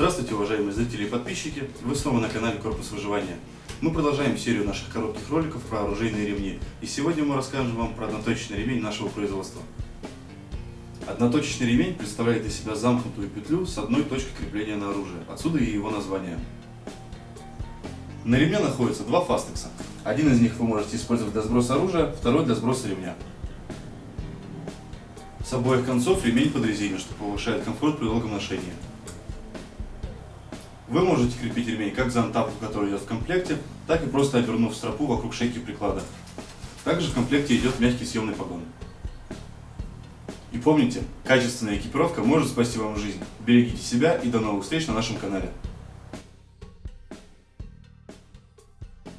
Здравствуйте, уважаемые зрители и подписчики! Вы снова на канале Корпус Выживания. Мы продолжаем серию наших коротких роликов про оружейные ремни. И сегодня мы расскажем вам про одноточечный ремень нашего производства. Одноточечный ремень представляет из себя замкнутую петлю с одной точкой крепления на оружие. Отсюда и его название. На ремне находятся два фастекса. Один из них вы можете использовать для сброса оружия, второй для сброса ремня. С обоих концов ремень подрезинен, что повышает комфорт при долгом ношении. Вы можете крепить ремень как за антапу, который идет в комплекте, так и просто обернув стропу вокруг шейки приклада. Также в комплекте идет мягкий съемный погон. И помните, качественная экипировка может спасти вам жизнь. Берегите себя и до новых встреч на нашем канале.